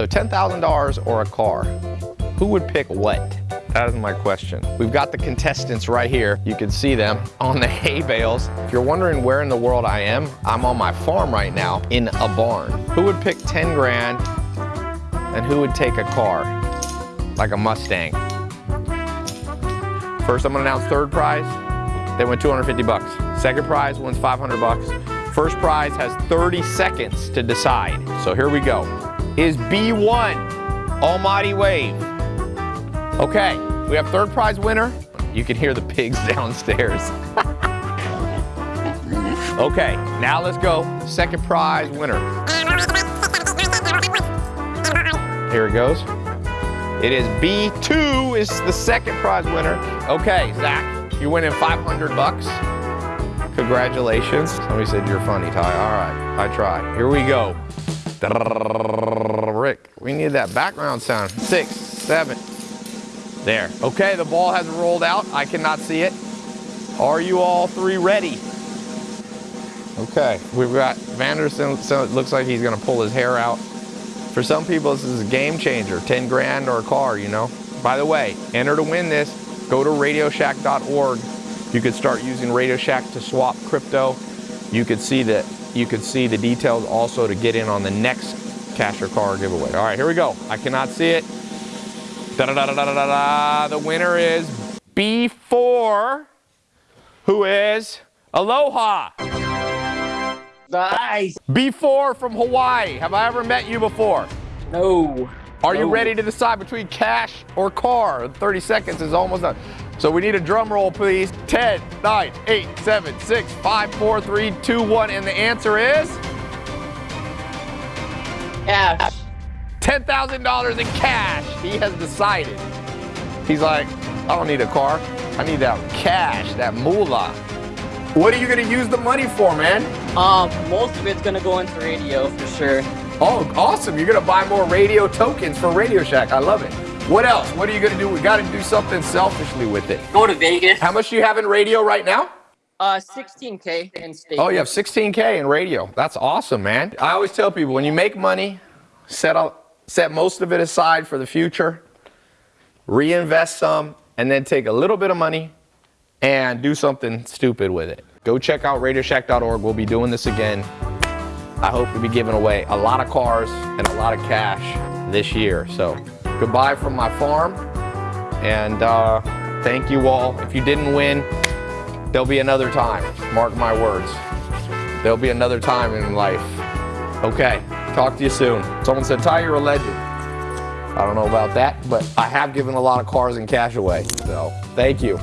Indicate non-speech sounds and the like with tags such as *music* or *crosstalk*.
So $10,000 or a car? Who would pick what? That is my question. We've got the contestants right here. You can see them on the *laughs* hay bales. If you're wondering where in the world I am, I'm on my farm right now in a barn. Who would pick 10 grand and who would take a car? Like a Mustang. First, I'm gonna announce third prize. They win 250 bucks. Second prize wins 500 bucks. First prize has 30 seconds to decide. So here we go. Is B1 Almighty Wave? Okay, we have third prize winner. You can hear the pigs *laughs* downstairs. *laughs* okay, now let's go. Second prize winner. Here it goes. It is B2 is the second prize winner. Okay, Zach, you're winning 500 bucks. Congratulations. Somebody said you're funny, Ty. All right, I tried. Here we go. We need that background sound. Six, seven. There. Okay, the ball has rolled out. I cannot see it. Are you all three ready? Okay, we've got Vanderson, so it looks like he's gonna pull his hair out. For some people, this is a game changer, 10 grand or a car, you know? By the way, enter to win this, go to radioshack.org. You could start using Radio Shack to swap crypto. You could see that you could see the details also to get in on the next cash or car giveaway. All right, here we go. I cannot see it. Da da da da da da da. The winner is B4, who is Aloha. Nice. B4 from Hawaii. Have I ever met you before? No. Are you ready to decide between cash or car? 30 seconds is almost done. So we need a drum roll, please. 10, 9, 8, 7, 6, 5, 4, 3, 2, 1. And the answer is Cash. $10,000 in cash. He has decided. He's like, I don't need a car. I need that cash, that moolah. What are you gonna use the money for, man? Um, most of it's gonna go into radio for sure. Oh, awesome. You're gonna buy more radio tokens for Radio Shack. I love it. What else? What are you gonna do? We gotta do something selfishly with it. Go to Vegas. How much do you have in radio right now? Uh, 16k in state. Oh, you have 16K in radio. That's awesome, man. I always tell people when you make money, set up, set most of it aside for the future, reinvest some, and then take a little bit of money and do something stupid with it. Go check out radioshack.org. We'll be doing this again. I hope to be giving away a lot of cars and a lot of cash this year. So goodbye from my farm. And uh, thank you all. If you didn't win, there'll be another time. Mark my words. There'll be another time in life. Okay, talk to you soon. Someone said, Ty, you're a legend. I don't know about that, but I have given a lot of cars and cash away. So thank you.